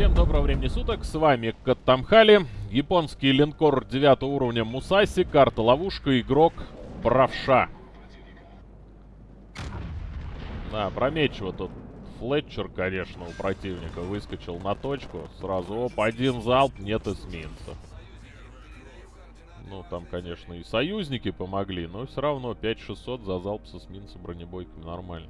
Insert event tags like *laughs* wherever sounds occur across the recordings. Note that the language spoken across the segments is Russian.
Всем доброго времени суток, с вами Каттамхали, японский линкор 9 уровня Мусаси, карта ловушка, игрок Правша. Да, прометчиво тут Флетчер, конечно, у противника выскочил на точку, сразу, оп, один залп, нет эсминца. Ну, там, конечно, и союзники помогли, но все равно 5600 за залп с эсминца бронебойками нормально.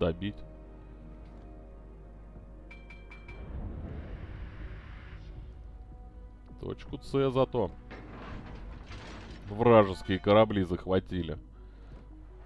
Добить. Точку С зато. Вражеские корабли захватили.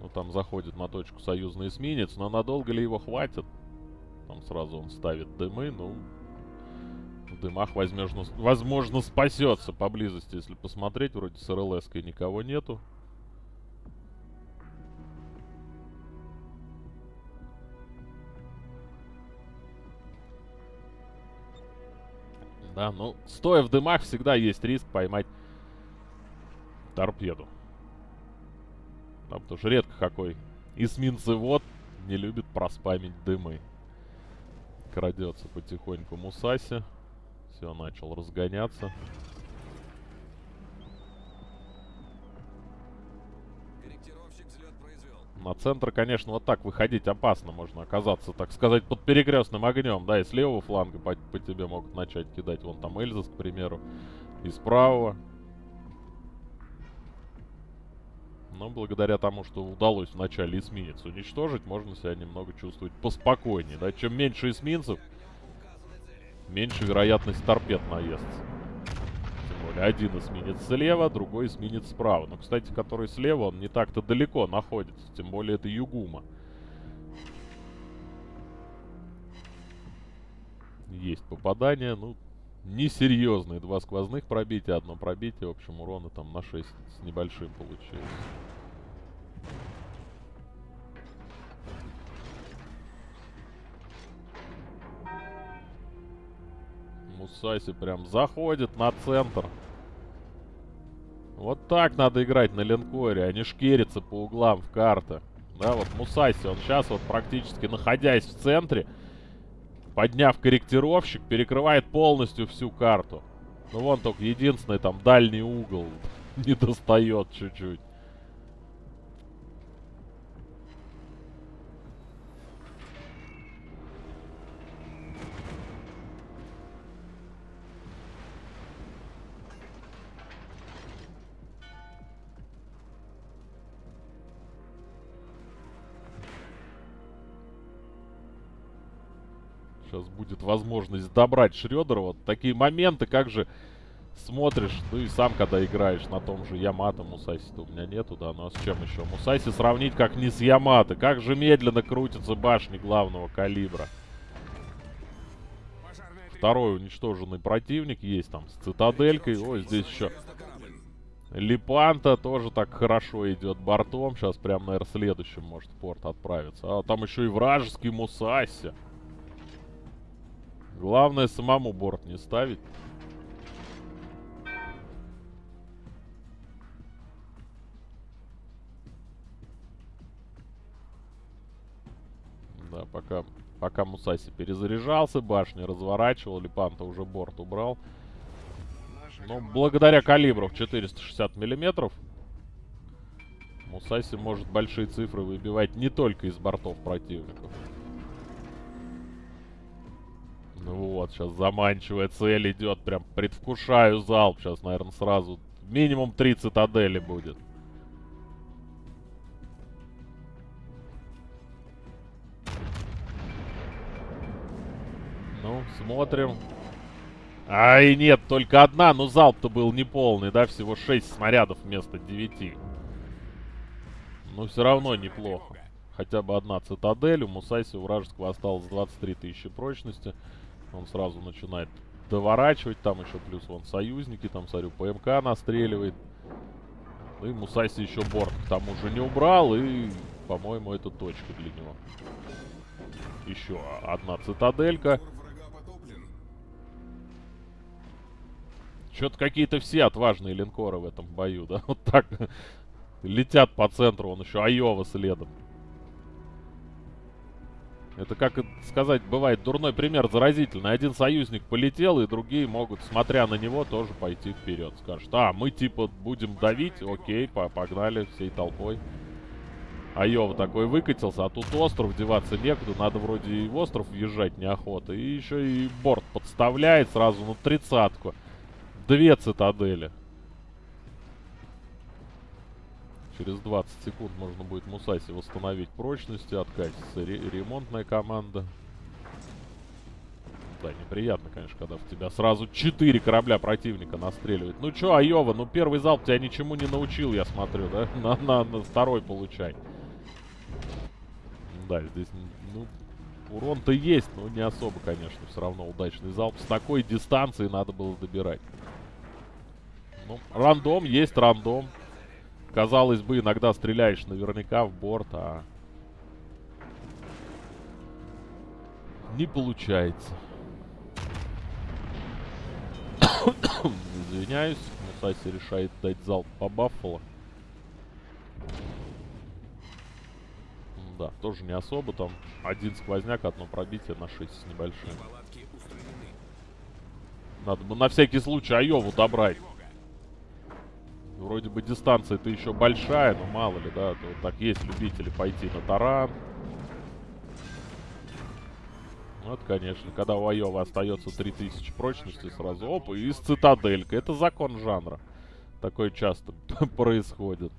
Ну, там заходит на точку союзный эсминец, но надолго ли его хватит? Там сразу он ставит дымы, ну... В дымах, возможно, возможно спасется поблизости, если посмотреть. Вроде с рлс никого нету. Да, ну, стоя в дымах, всегда есть риск поймать торпеду. Да, потому что редко какой эсминцевод не любит проспамить дымы. Крадется потихоньку Мусаси. Все, начал разгоняться. На центр, конечно, вот так выходить опасно. Можно оказаться, так сказать, под перекрестным огнем. Да, и с левого фланга по, по тебе могут начать кидать. Вон там Эльзас, к примеру. И с правого. Но благодаря тому, что удалось вначале эсминец уничтожить, можно себя немного чувствовать поспокойнее. Да? Чем меньше эсминцев, меньше вероятность торпед наестся более. Один эсминец слева, другой эсминец справа. Но, кстати, который слева, он не так-то далеко находится. Тем более это Югума. Есть попадание, ну, несерьезные. Два сквозных пробития, одно пробитие. В общем, урона там на 6 с небольшим получилось. Мусаси прям заходит на центр. Вот так надо играть на линкоре, а не шкериться по углам в карты. Да, вот Мусаси, он сейчас вот практически находясь в центре, подняв корректировщик, перекрывает полностью всю карту. Ну вон только единственный там дальний угол *laughs* не достает чуть-чуть. Сейчас будет возможность добрать Шредера. Вот такие моменты, как же смотришь, ну и сам, когда играешь на том же Ямато, Мусаси-то у меня нету, да, ну а с чем еще? Мусаси сравнить как не с Ямато. Как же медленно крутятся башни главного калибра. Второй уничтоженный противник есть там с цитаделькой. Ой, здесь еще Липанта тоже так хорошо идет бортом. Сейчас прям, наверное, следующим может в порт отправиться. А там еще и вражеский Мусаси. Главное самому борт не ставить. Да, пока, пока Мусаси перезаряжался, башни разворачивал, Липанта уже борт убрал. Но благодаря калибру в 460 миллиметров Мусаси может большие цифры выбивать не только из бортов противников. Вот, сейчас заманчивая цель идет. Прям предвкушаю залп. Сейчас, наверное, сразу минимум три цитадели будет. Ну, смотрим. Ай, нет, только одна, но залп-то был неполный, да? Всего 6 снарядов вместо 9. Но все равно неплохо. Хотя бы одна цитадель. У Мусайси вражеского осталось 23 тысячи прочности. Он сразу начинает доворачивать. Там еще плюс вон союзники. Там, смотрю, ПМК настреливает. Ну и Мусаси еще борт к тому же не убрал. И, по-моему, это точка для него. Еще одна цитаделька. Что-то какие-то все отважные линкоры в этом бою, да? *laughs* Вот так летят по центру. Он еще Айова следом. Это, как сказать, бывает дурной пример заразительный. Один союзник полетел, и другие могут, смотря на него, тоже пойти вперед. Скажут, а, мы типа будем давить, окей, погнали всей толпой. Айова такой выкатился, а тут остров, деваться некуда, надо вроде и в остров въезжать неохота. И еще и борт подставляет сразу на тридцатку. Две цитадели. Через 20 секунд можно будет Мусаси восстановить прочности, откатится ре ремонтная команда. Да, неприятно, конечно, когда в тебя сразу 4 корабля противника настреливают. Ну чё, Айова, ну первый залп тебя ничему не научил, я смотрю, да? *laughs* На, на, на второй получай. Да, здесь, ну, урон-то есть, но не особо, конечно, все равно удачный залп. С такой дистанции надо было добирать. Ну, рандом есть рандом. Казалось бы, иногда стреляешь наверняка в борт, а... Не получается. *coughs* Извиняюсь, Мусаси решает дать залп по Баффало. Да, тоже не особо. Там один сквозняк, одно пробитие на 6 с небольшим. Надо бы на всякий случай Айову добрать. Вроде бы дистанция-то еще большая, но мало ли, да. То, так есть любители пойти на таран. Вот, конечно, когда у Айова остается 3000 прочности, сразу оп, и с цитаделька. Это закон жанра. Такое часто *laughs* происходит.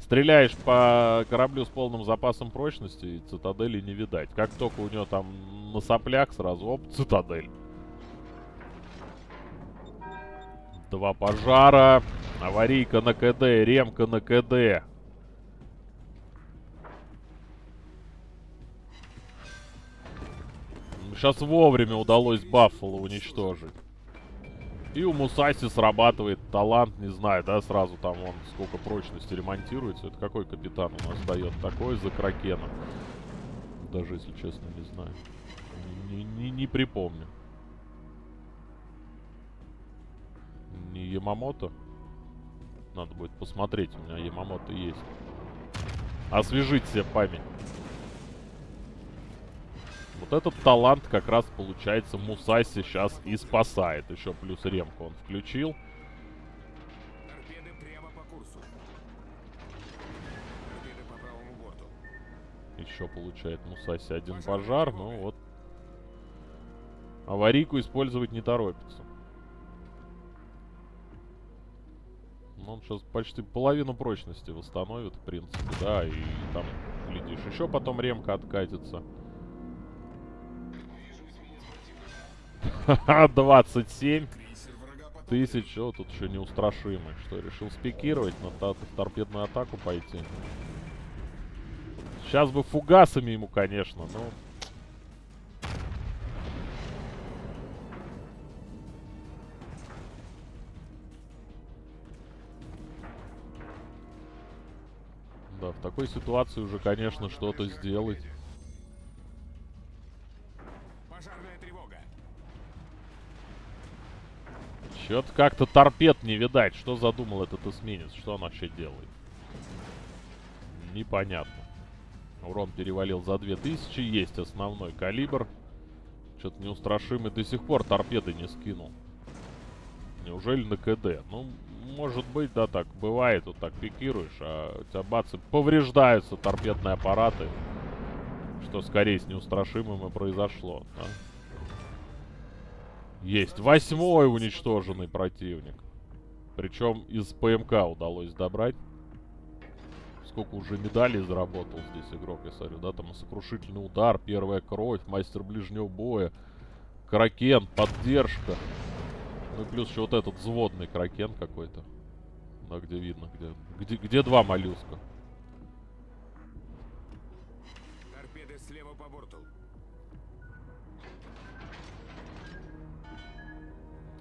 Стреляешь по кораблю с полным запасом прочности, и цитадели не видать. Как только у него там на соплях, сразу оп, цитадель. Два пожара. Аварийка на КД, ремка на КД. Сейчас вовремя удалось Баффало уничтожить. И у Мусаси срабатывает талант, не знаю, да, сразу там он сколько прочности ремонтируется. Это какой капитан у нас дает? Такой за Кракена. Даже, если честно, не знаю. Не, не, не припомню. Не Ямамото? Надо будет посмотреть, у меня Ямамото есть. Освежить себе память. Вот этот талант как раз, получается, Мусаси сейчас и спасает. Еще плюс ремку он включил. Еще получает Мусаси один пожар. Ну вот. Аварийку использовать не торопится. Он сейчас почти половину прочности восстановит, в принципе, да, и там, глядишь, еще потом ремка откатится. *laughs* Ха-ха, 27 тысяч, о, тут еще неустрашимый. Что, решил спикировать, на торпедную атаку пойти? Сейчас бы фугасами ему, конечно, но... в такой ситуации уже, конечно, что-то сделать. Чё-то как-то торпед не видать. Что задумал этот эсминец? Что он вообще делает? Непонятно. Урон перевалил за 2000. Есть основной калибр. Что-то неустрашимый до сих пор торпеды не скинул. Неужели на КД? Ну, может быть, да, так бывает, вот так пикируешь, а у тебя бацы повреждаются торпедные аппараты. Что скорее с неустрашимым и произошло, да? Есть. Восьмой уничтоженный противник. Причем из ПМК удалось добрать. Сколько уже медалей заработал здесь игрок, я смотрю, да? Там сокрушительный удар, первая кровь, мастер ближнего боя, Кракен, поддержка. Ну и плюс еще вот этот взводный кракен какой-то. Да, где видно, где, где, где два моллюска. Торпеды слева по борту.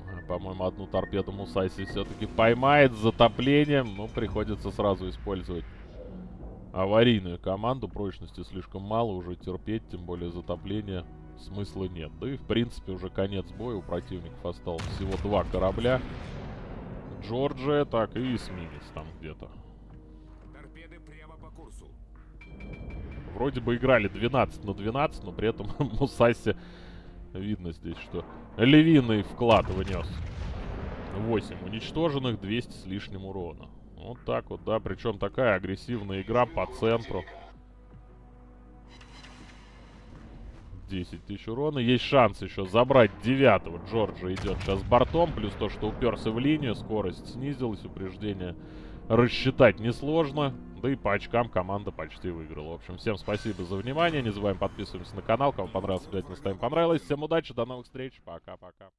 А, по-моему, одну торпеду Мусайси все-таки поймает с затоплением. Ну, приходится сразу использовать аварийную команду. Прочности слишком мало уже терпеть, тем более затопление смысла нет. Да и, в принципе, уже конец боя. У противников осталось всего два корабля. Джорджия, так, и эсминец там где-то. Вроде бы играли 12 на 12, но при этом *laughs* Мусаси видно здесь, что львиный вклад внес. 8 уничтоженных, 200 с лишним урона. Вот так вот, да. Причем такая агрессивная игра по центру. 10 тысяч урона. Есть шанс еще забрать девятого. Джорджа идет сейчас бортом. Плюс то, что уперся в линию. Скорость снизилась. Упреждение рассчитать несложно. Да и по очкам команда почти выиграла. В общем, всем спасибо за внимание. Не забываем подписываться на канал. Кому понравилось, обязательно ставим понравилось. Всем удачи, до новых встреч. Пока-пока.